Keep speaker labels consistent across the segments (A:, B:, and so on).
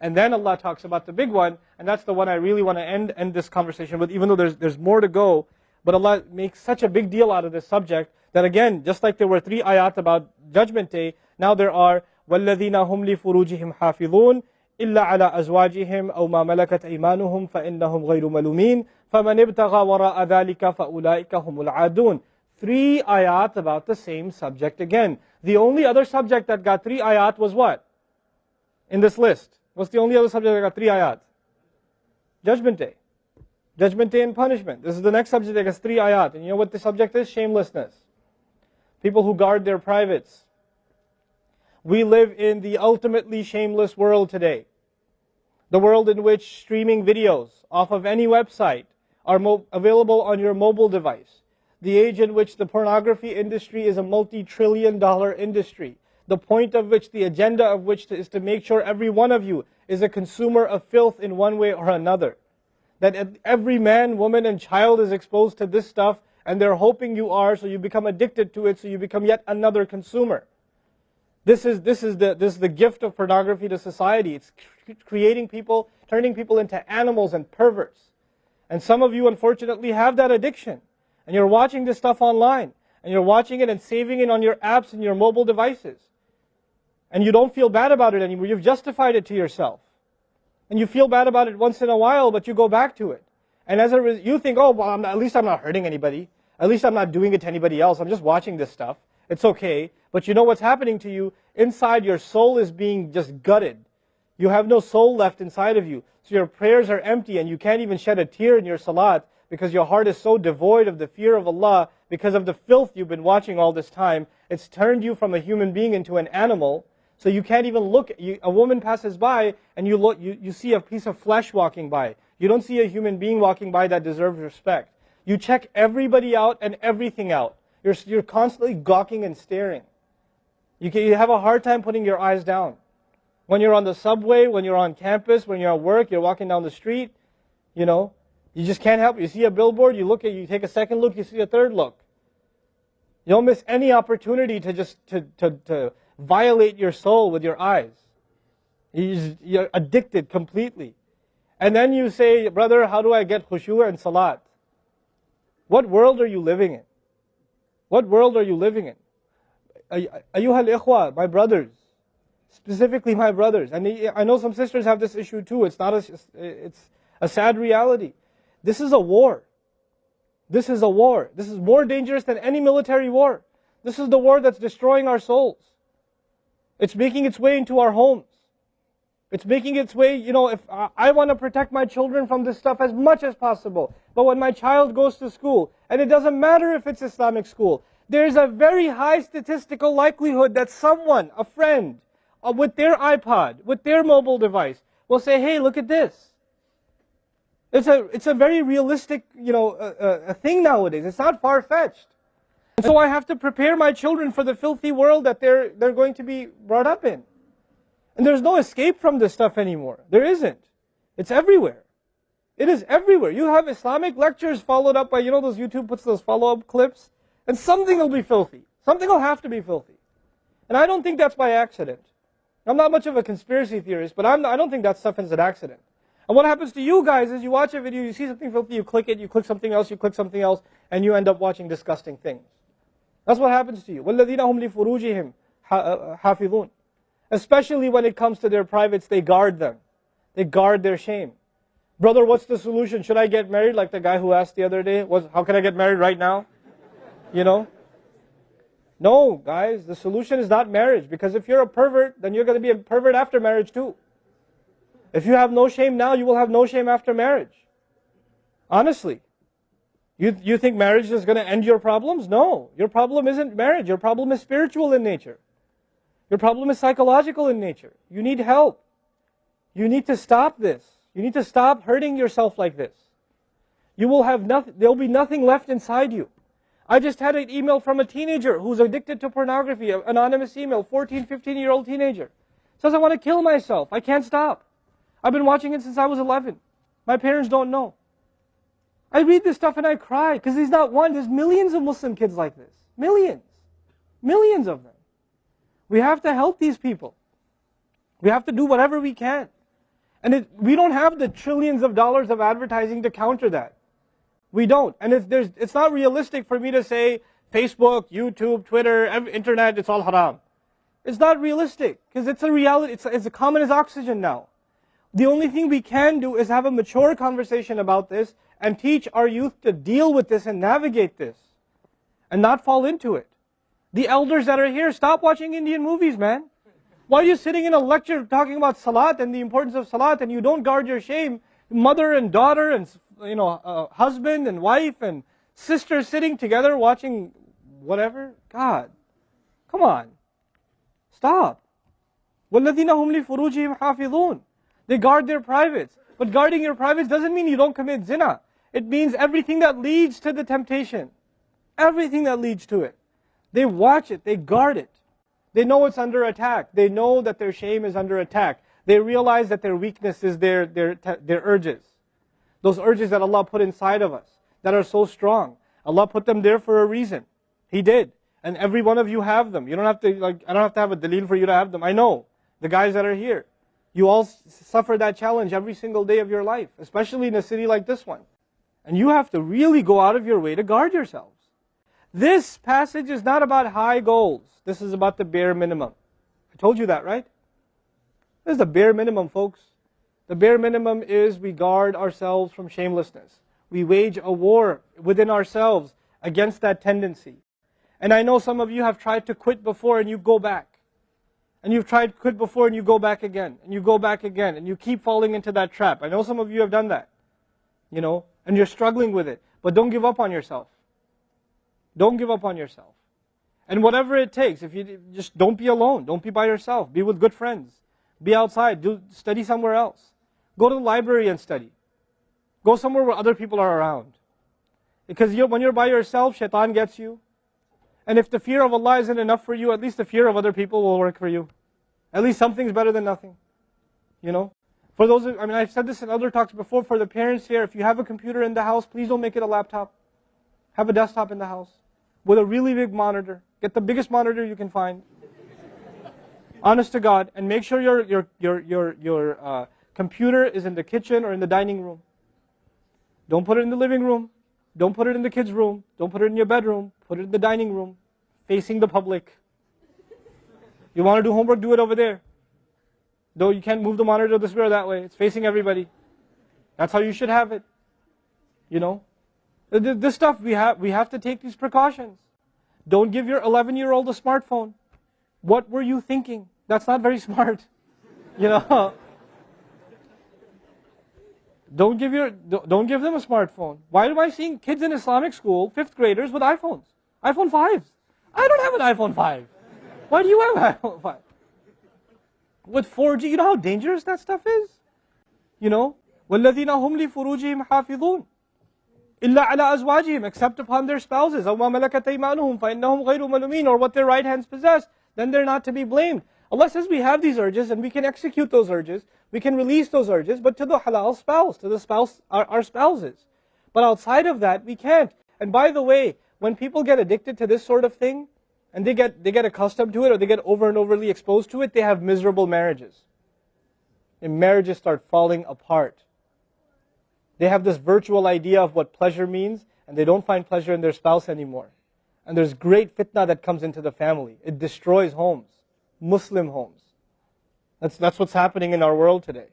A: And then Allah talks about the big one, and that's the one I really want to end, end this conversation with, even though there's, there's more to go. But Allah makes such a big deal out of this subject that again, just like there were three ayat about Judgment Day, now there are وَالَّذِينَ هُمْ لِفُرُوجِهِمْ حَافِظُونَ إلا على أزواجهم أو ما ملكت أيمانهم فإنهم غير ملومين فمن ابتغى وراء ذلك فأولئك هم العادون Three ayat about the same subject again. The only other subject that got three ayat was what? In this list. What's the only other subject that got three ayat? Judgment Day. Judgment Day and punishment. This is the next subject that gets three ayat. And you know what the subject is? Shamelessness. People who guard their privates. We live in the ultimately shameless world today. The world in which streaming videos off of any website are available on your mobile device. The age in which the pornography industry is a multi-trillion dollar industry. The point of which, the agenda of which is to make sure every one of you is a consumer of filth in one way or another. That every man, woman, and child is exposed to this stuff and they're hoping you are so you become addicted to it so you become yet another consumer. This is, this, is the, this is the gift of pornography to society. It's creating people, turning people into animals and perverts. And some of you, unfortunately, have that addiction. And you're watching this stuff online. And you're watching it and saving it on your apps and your mobile devices. And you don't feel bad about it anymore. You've justified it to yourself. And you feel bad about it once in a while, but you go back to it. And as a result, you think, oh, well, at least I'm not hurting anybody. At least I'm not doing it to anybody else. I'm just watching this stuff. It's okay. But you know what's happening to you? Inside, your soul is being just gutted. You have no soul left inside of you. So your prayers are empty and you can't even shed a tear in your salat because your heart is so devoid of the fear of Allah because of the filth you've been watching all this time. It's turned you from a human being into an animal. So you can't even look. You, a woman passes by and you, look, you, you see a piece of flesh walking by. You don't see a human being walking by that deserves respect. You check everybody out and everything out. You're, you're constantly gawking and staring. You, can, you have a hard time putting your eyes down. When you're on the subway, when you're on campus, when you're at work, you're walking down the street, you know, you just can't help. You see a billboard, you look at you take a second look, you see a third look. You don't miss any opportunity to just to, to, to violate your soul with your eyes. You're addicted completely. And then you say, brother, how do I get khushu and salat? What world are you living in? What world are you living in? Ayuha al-ikhwa, my brothers, specifically my brothers, and I know some sisters have this issue too. It's not a, it's a sad reality. This is a war. This is a war. This is more dangerous than any military war. This is the war that's destroying our souls. It's making its way into our homes. It's making its way, you know, if I want to protect my children from this stuff as much as possible. But when my child goes to school, and it doesn't matter if it's Islamic school, there's a very high statistical likelihood that someone, a friend, uh, with their iPod, with their mobile device, will say, hey, look at this. It's a, it's a very realistic, you know, uh, a thing nowadays. It's not far-fetched. And so I have to prepare my children for the filthy world that they're, they're going to be brought up in. And there's no escape from this stuff anymore. There isn't. It's everywhere. It is everywhere. You have Islamic lectures followed up by, you know, those YouTube puts those follow-up clips, and something will be filthy. Something will have to be filthy. And I don't think that's by accident. I'm not much of a conspiracy theorist, but I'm, I don't think that stuff is an accident. And what happens to you guys is you watch a video, you see something filthy, you click it, you click something else, you click something else, and you end up watching disgusting things. That's what happens to you. وَالَّذِينَ هُمْ لِفُرُوجِهِمْ حَافِظُونَ Especially when it comes to their privates, they guard them. They guard their shame. Brother, what's the solution? Should I get married? Like the guy who asked the other day, was, how can I get married right now? You know? No, guys, the solution is not marriage. Because if you're a pervert, then you're going to be a pervert after marriage too. If you have no shame now, you will have no shame after marriage. Honestly. You, you think marriage is going to end your problems? No. Your problem isn't marriage. Your problem is spiritual in nature. Your problem is psychological in nature. You need help. You need to stop this. You need to stop hurting yourself like this. You will have nothing, there'll be nothing left inside you. I just had an email from a teenager who's addicted to pornography, an anonymous email, 14, 15 year old teenager. Says, I want to kill myself. I can't stop. I've been watching it since I was 11. My parents don't know. I read this stuff and I cry because he's not one. There's millions of Muslim kids like this. Millions. Millions of them. We have to help these people. We have to do whatever we can. And it, we don't have the trillions of dollars of advertising to counter that. We don't. And there's, it's not realistic for me to say Facebook, YouTube, Twitter, internet, it's all haram. It's not realistic because it's a reality. It's, it's as common as oxygen now. The only thing we can do is have a mature conversation about this and teach our youth to deal with this and navigate this and not fall into it. The elders that are here, stop watching Indian movies, man. Why are you sitting in a lecture talking about salat and the importance of salat and you don't guard your shame? Mother and daughter and you know uh, husband and wife and sister sitting together watching whatever. God, come on, stop. وَالَّذِينَ هُمْ لِفُرُوجِهِمْ حَافِظُونَ They guard their privates. But guarding your privates doesn't mean you don't commit zina. It means everything that leads to the temptation. Everything that leads to it. They watch it, they guard it. They know it's under attack. They know that their shame is under attack. They realize that their weakness is their, their, their urges. Those urges that Allah put inside of us that are so strong. Allah put them there for a reason. He did. And every one of you have them. You don't have to, like, I don't have to have a dalil for you to have them. I know. The guys that are here. You all suffer that challenge every single day of your life, especially in a city like this one. And you have to really go out of your way to guard yourselves. This passage is not about high goals. This is about the bare minimum. I told you that, right? This is the bare minimum, folks. The bare minimum is we guard ourselves from shamelessness. We wage a war within ourselves against that tendency. And I know some of you have tried to quit before and you go back. And you've tried to quit before and you go back again. And you go back again. And you keep falling into that trap. I know some of you have done that. You know, and you're struggling with it. But don't give up on yourself. Don't give up on yourself. And whatever it takes, if you just don't be alone, don't be by yourself, be with good friends, be outside, do study somewhere else. Go to the library and study. Go somewhere where other people are around. Because you, when you're by yourself, shaitan gets you. And if the fear of Allah isn't enough for you, at least the fear of other people will work for you. At least something's better than nothing. You know? For those, I mean, I've said this in other talks before, for the parents here, if you have a computer in the house, please don't make it a laptop. Have a desktop in the house with a really big monitor. Get the biggest monitor you can find. Honest to God, and make sure your your your your your uh, computer is in the kitchen or in the dining room. Don't put it in the living room. Don't put it in the kids' room. Don't put it in your bedroom. Put it in the dining room, facing the public. You want to do homework? Do it over there. Though you can't move the monitor this way or that way. It's facing everybody. That's how you should have it. You know? This stuff, we have, we have to take these precautions. Don't give your 11 year old a smartphone. What were you thinking? That's not very smart. You know? Don't give your don't give them a smartphone. Why am I seeing kids in Islamic school, fifth graders, with iPhones? iPhone 5s. I don't have an iPhone 5. Why do you have an iPhone 5? With 4G, you know how dangerous that stuff is? You know? وَالَّذِينَ هُمْ لِفُرُوجِهِمْ حَافِظُونَ إِلَّا عَلَىٰ أَزْوَاجِهِمْ Except upon their spouses. أَوْ مَا مَلَكَتْ أَيْمَانُهُمْ فَإِنَّهُمْ غَيْرُ مَلُومِينَ Or what their right hands possess, then they're not to be blamed. Allah says we have these urges and we can execute those urges. We can release those urges, but to the halal spouse, to the spouse, our, our spouses. But outside of that, we can't. And by the way, when people get addicted to this sort of thing, and they get, they get accustomed to it, or they get over and overly exposed to it, they have miserable marriages. And marriages start falling apart. They have this virtual idea of what pleasure means, and they don't find pleasure in their spouse anymore. And there's great fitna that comes into the family. It destroys homes, Muslim homes. That's, that's what's happening in our world today.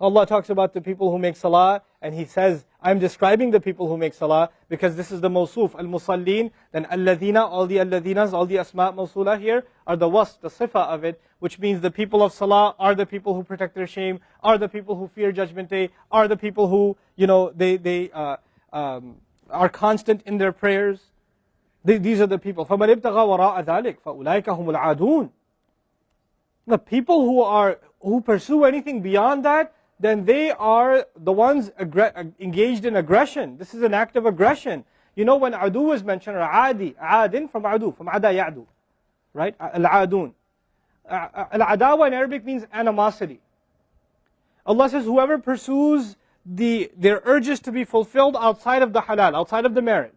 A: Allah talks about the people who make salah, and He says, I'm describing the people who make salah, because this is the mawsuf, al-musallin, then alladhina, all the alladhinas, all the asma' mawsula here, are the wasf, the sifa of it, which means the people of salah are the people who protect their shame, are the people who fear judgment day, are the people who, you know, they, they uh, um, are constant in their prayers. They, these are the people. فَمَنْ ابْتَغَى وَرَاءَ ذَلِكَ فَأُولَٰئِكَ هُمُ الْعَادُونَ The people who are, who pursue anything beyond that, then they are the ones engaged in aggression. This is an act of aggression. You know when adu is mentioned, adi, adin from adu, from ada ya'du. Right? Al-adun. Al-adawa in Arabic means animosity. Allah says, whoever pursues the, their urges to be fulfilled outside of the halal, outside of the marriage,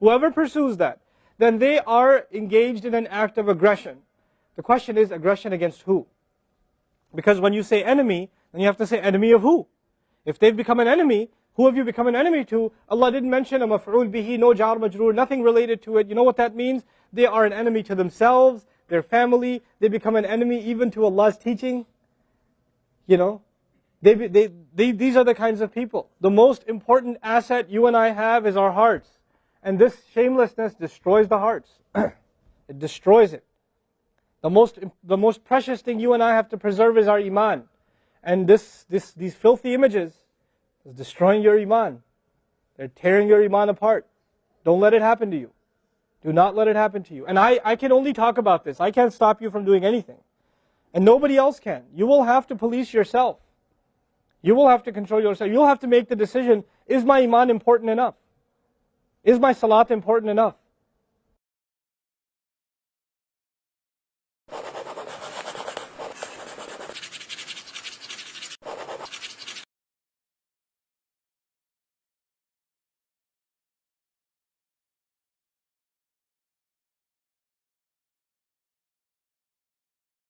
A: whoever pursues that, then they are engaged in an act of aggression. The question is, aggression against who? Because when you say enemy, And you have to say, enemy of who? If they've become an enemy, who have you become an enemy to? Allah didn't mention a maf'ul bihi, no jar majroor, nothing related to it. You know what that means? They are an enemy to themselves, their family. They become an enemy even to Allah's teaching. You know, they, they, they, these are the kinds of people. The most important asset you and I have is our hearts. And this shamelessness destroys the hearts. it destroys it. The most, the most precious thing you and I have to preserve is our iman. And this, this, these filthy images is destroying your iman. They're tearing your iman apart. Don't let it happen to you. Do not let it happen to you. And I, I can only talk about this. I can't stop you from doing anything. And nobody else can. You will have to police yourself. You will have to control yourself. You'll have to make the decision, is my iman important enough? Is my salat important enough?